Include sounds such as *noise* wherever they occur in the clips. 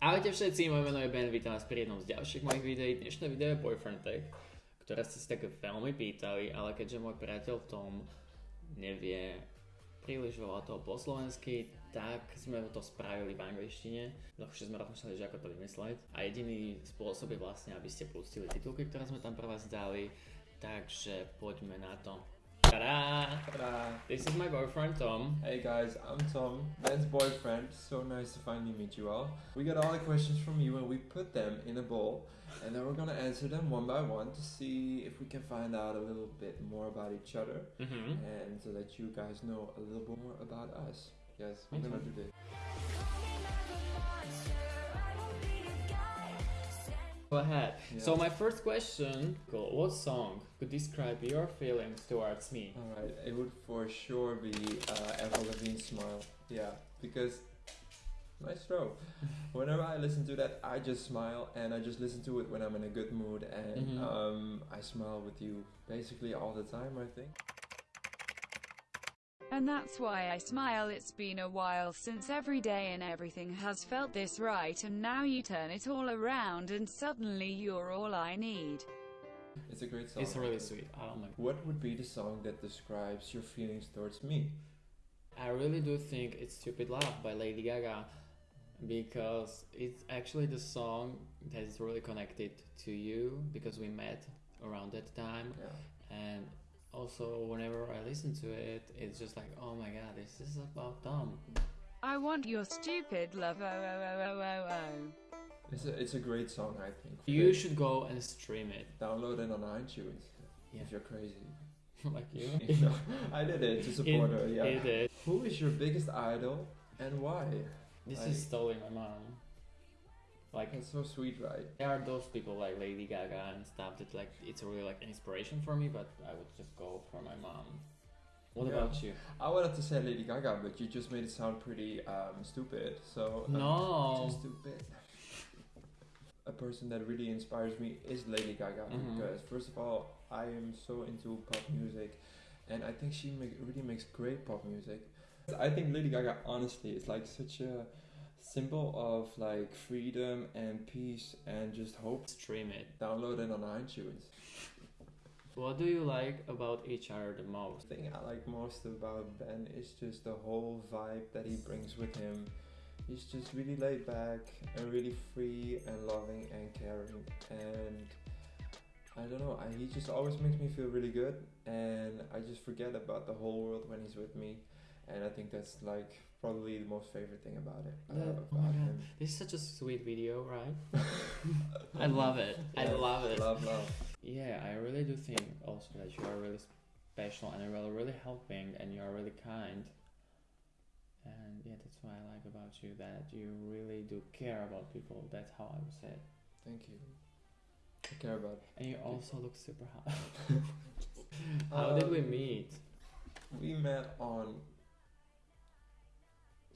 Ahojte všetci, moje meno je Ben, vítam vás pri jednom z ďalších mojich videí. Dnešné video je Boyfriend Tag, ktoré ste si tak veľmi pýtali, ale keďže môj priateľ Tom nevie príliš veľa toho po slovensky, tak sme to spravili v angličtine. Dlhšie sme rozmýšľali, že ako to vymysleť. A jediný spôsob je vlastne, aby ste pustili titulky, ktoré sme tam pre vás dali. Takže poďme na to. Ta-da! Ta-da. This is my boyfriend Tom. Hey guys, I'm Tom, Ben's boyfriend. So nice to finally meet you all. We got all the questions from you and we put them in a bowl and then we're gonna answer them one by one to see if we can find out a little bit more about each other Mhm. and to let you guys know a little bit more about us. Yes, we're gonna do this. Go ahead. So my first question, cool. what song could describe your feelings towards me? Alright, it would for sure be uh, Avril Lavigne's Smile. Yeah, because nice throw. *laughs* Whenever I listen to that, I just smile and I just listen to it when I'm in a good mood and Mhm. um, I smile with you basically all the time, I think. And that's why I smile. It's been a while since every day and everything has felt this right, and now you turn it all around, and suddenly you're all I need. It's a great song. It's I really think. sweet. Oh my. What would be the song that describes your feelings towards me? I really do think it's Stupid Love by Lady Gaga because it's actually the song that is really connected to you because we met around that time Yeah. And also whenever I listen to it it's just like oh my god this is about Tom. I want your stupid love. Oh, oh, oh, oh, oh, oh. It's a, it's a great song, I think. You Okay. should go and stream it download it on iTunes Yeah. if you're crazy. *laughs* like you. *laughs* No, I did it to support her, yeah. It is. Who is your biggest idol and why? This Like- is totally my mom. Like it's so sweet, right? there are those people like Lady Gaga and stuff that like it's really like an inspiration for me, but I would just go for my mom. What Yeah. about you? I wanted to say Lady Gaga, but you just made it sound pretty um, stupid. So um, No. just stupid. A person that really inspires me is Lady Gaga Mhm. because first of all, I am so into pop music, and I think she make, really makes great pop music. I think Lady Gaga honestly is like such a symbol of like freedom and peace and just hope. Stream it. Download it on iTunes. What do you like about HR the most? The thing I like most about Ben is just the whole vibe that he brings with him. He's just really laid back and really free and loving and caring and I don't know, I, he just always makes me feel really good and I just forget about the whole world when he's with me and I think that's like probably the most favorite thing about it. Uh, Yeah, oh about my God. him. This is such a sweet video, right? *laughs* I love it. I love it. Love, love. Yeah, I really do think also that you are really special and you're really helping and you are really kind. And yeah, that's what I like about you that you really do care about people. That's how I would say it. Thank you. I care about And you also look super hot. *laughs* how did we Um, meet? We met on.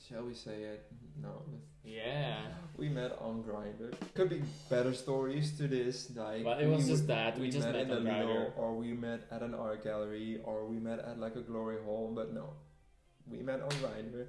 Shall we say it? No. Yeah. We met on Grindr. Could be better stories to this, like. But it was we just would- that, we just met in on Grindr. or we met at an art gallery, or we met at like a glory hole. But no, we met on Grindr.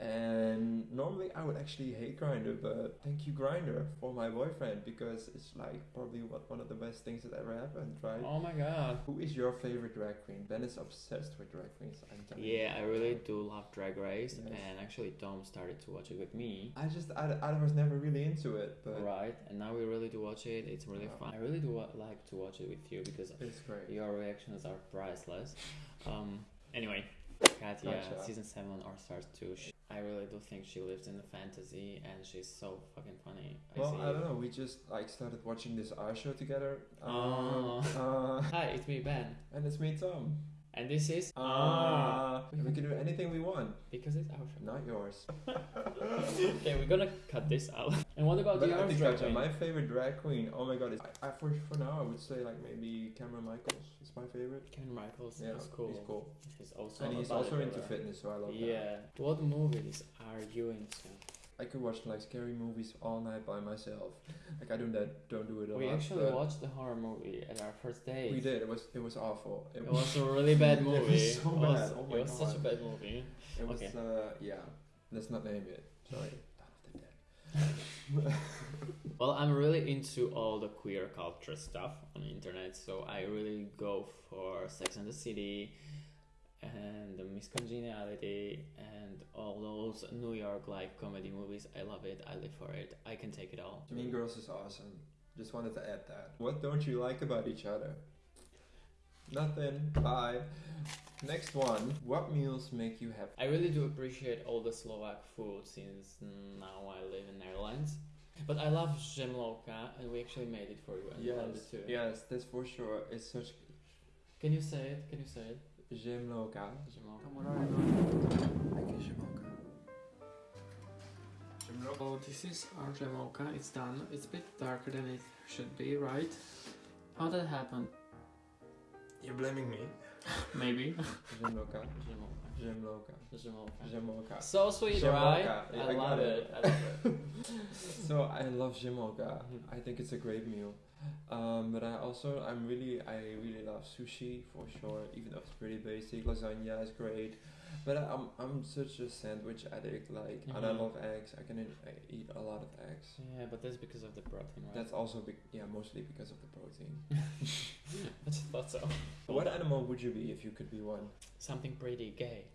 And normally I would actually hate Grindr, but thank you Grindr for my boyfriend because it's like probably what one of the best things that ever happened, right? Oh my god. Who is your favorite drag queen? Ben is obsessed with drag queens. I'm telling you. Yeah, I really do love Drag Race, Yes. and actually Tom started to watch it with me. I just I, I was never really into it, but Right, and now we really do watch it. It's really Yeah. fun. I really do like to watch it with you because it's great. your reactions are priceless. Um, anyway, Katya, Gotcha. season seven All Stars two. She, I really do think she lives in the fantasy, and she's so fucking funny. I Well, see I don't know. We just like started watching this art show together. Um, Oh. uh, *laughs* Hi, it's me Ben, and it's me, Tom. And this is Uh, we can do anything we want. because it's our show. Not yours. *laughs* okay, we're gonna cut this out. *laughs* And what about But the I other drag queen? my favorite drag queen. Oh my god! Is, I, I, for for now, I would say like maybe Cameron Michaels is my favorite. Ken Michaels Yeah, is cool. he's cool, He's also and he's also into fitness, so I love that. Yeah. What movies are you into? I could watch like scary movies all night by myself. Like I don't that, don't do it a We lot. actually watched the horror movie at our first date. We did. It was it was awful. It was a *laughs* really bad It movie. was so it was, bad. Oh it was such a bad movie. It was Okay. uh yeah. Let's not name it. Sorry. Dawn of the Dead. *laughs* Well, I'm really into all the queer culture stuff on the internet, so I really go for Sex and the City and the Miss Congeniality and all those New York like comedy movies. I love it. I live for it. I can take it all. Mean Girls is awesome. Just wanted to add that. What don't you like about each other? Nothing. Bye. Next one. What meals make you happy? I really do appreciate all the Slovak food since now I live in Netherlands. But I love Zemlovka and we actually made it for you and you it too. Yes, that's for sure. It's such Can you say it? Can you say it? Zemloka. Zemlovka. What are you doing? Zemloka. Zemloka. Oh, this is our Zemlovka. It's done. It's a bit darker than it should be, right? How did that happen? You're blaming me. *laughs* Maybe. Zemlovka. Zemloka. So sweet, Zemlovka. right? Yeah, I, I love it. it. I love it. *laughs* So I love. Mhm. I think it's a great meal. Um, but I also I'm really I really love sushi for sure. Even though it's pretty basic, lasagna is great. But I, I'm I'm such a sandwich addict. Like and I Mhm. love eggs. I can I eat a lot of eggs. Yeah, but that's because of the protein, right? That's also be- yeah mostly because of the protein. *laughs* I just thought so. what animal would you be if you could be one? Something pretty gay.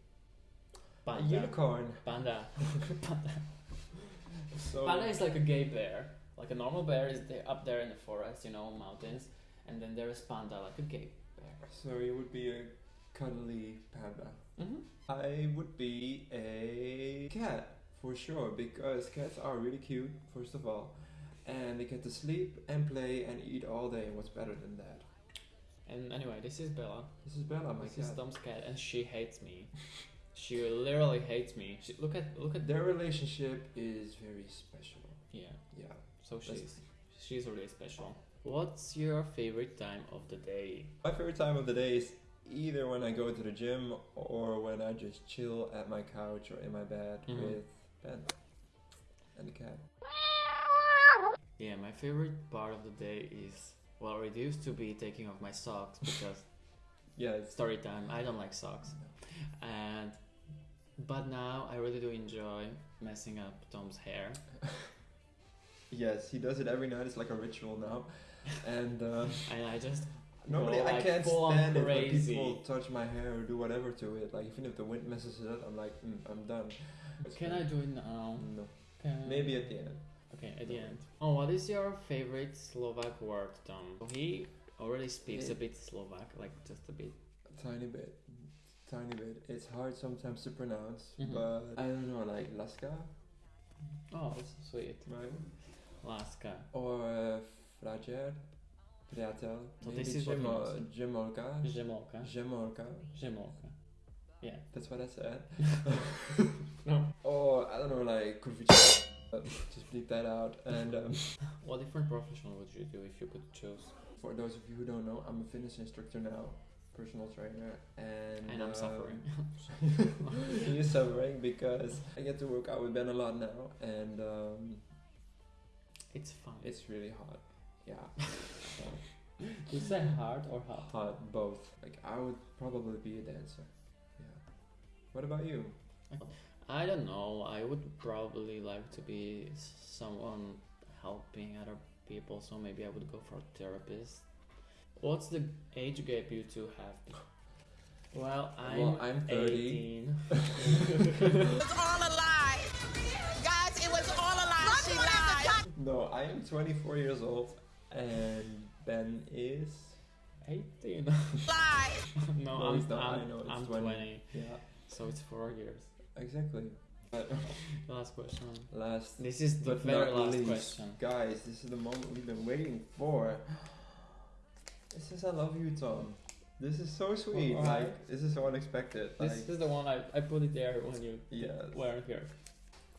A Panda. unicorn. Panda. *laughs* Panda. So Panda is like a gay bear. Like a normal bear is there up there in the forest, you know, mountains, and then there is panda, like a gay bear. so you would be a cuddly panda. Mm-hmm. I would be a cat for sure because cats are really cute, first of all, and they get to sleep and play and eat all day. What's better than that? And anyway, this is Bella. This is Bella, my this is cat. Tom's cat, and she hates me. *laughs* she literally hates me. She, look at look at Their relationship is very special. yeah. Yeah. So she's she's really special. What's your favorite time of the day? My favorite time of the day is either when I go to the gym or when I just chill at my couch or in my bed Mhm. with Ben and the cat. Yeah, my favorite part of the day is well, it used to be taking off my socks because *laughs* Yeah, it's story time. I don't like socks, and but now I really do enjoy messing up Tom's hair. *laughs* Yes, he does it every night. It's like a ritual now. *laughs* And um, And I just normally Go, I like, can't stand it when people touch my hair or do whatever to it. Like even if the wind messes it up, I'm like, mm, I'm done. can I do it now? No. Can- Maybe at the end. Okay, at the end. Oh, what is your favorite Slovak word, Tom? He already speaks a bit Slovak, like just a bit. A tiny bit. Tiny bit. It's hard sometimes to pronounce, Mhm. but I don't know, like Laska, Oh, that's sweet. right? Láska. Or uh, Frajer, Priatel. So Maybe this is what he Jemo- wants. Jemolka. Žemolka. Jemolka. Yeah. That's what I said. *laughs* No. Or I don't know, like Kurvica. Just bleep that out. And um, What different profession would you do if you could choose? for those of you who don't know, I'm a fitness instructor now, personal trainer, and And I'm um, suffering. *laughs* *laughs* You're suffering because I get to work out with Ben a lot now, and um, It's fun. it's really hot. Yeah, *laughs* you say hard or hot? hot both. Like I would probably be a dancer. Yeah. What about you? I don't know. I would probably like to be someone helping other people, so maybe I would go for a therapist. What's the age gap you two have? Well, I'm, Well, I'm 30. 18. *laughs* It all a lie. Guys, it was all a lie. She lied. No, I am 24 years old, and Ben is. 18? Lie. *laughs* no, No, I'm, it's not. I I'm, know, it's I'm 20. 20. Yeah, So it's four years. exactly. But *laughs* Last question. last, This is the very last least, question. guys, this is the moment we've been waiting for. This is I love you, Tom. This is so sweet. alright. Like this is so unexpected. This like, is the one I, I put it there when you yes. weren't here.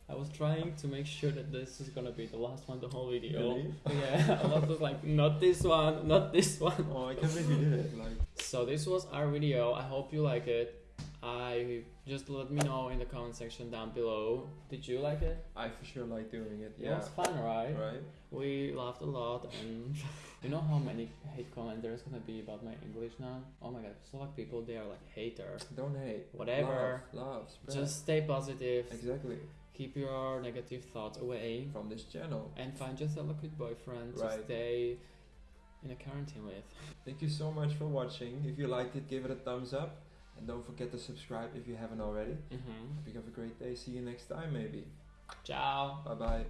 I was trying to make sure that this is gonna be the last one, the whole video. Really? *laughs* Yeah, I was just like, not this one, not this one. Oh, I can't believe you did it. Like, So this was our video. I hope you like it. I just let me know in the comment section down below. Did you like it? I for sure like doing it. Yeah. It was fun, right? Right. We laughed a lot, and *laughs* you know how many hate comments there's gonna be about my English now? Oh my god, Slovak people they are like haters. Don't hate. Whatever. Love. love spread. Just stay positive. exactly. keep your negative thoughts away, from this channel. and find yourself a good boyfriend to stay in a quarantine with. Thank you so much for watching. If you liked it, give it a thumbs up. And don't forget to subscribe if you haven't already. Mm-hmm. Hope you have a great day. See you next time, maybe. Ciao. Bye bye.